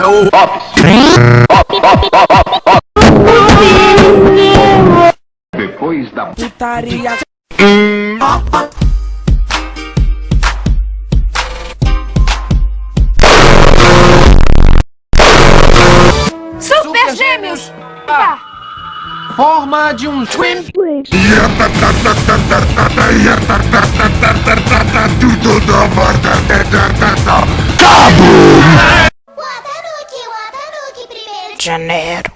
é o Ops. Depois da Putaria. Super Gêmeos! Forma de um twin. tudo Janeiro.